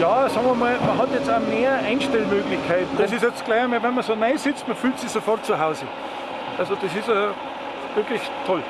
Ja, sagen wir mal, man hat jetzt auch mehr Einstellmöglichkeiten. Das ist jetzt gleich einmal, wenn man so neu sitzt, man fühlt sich sofort zu Hause. Also das ist äh, wirklich toll.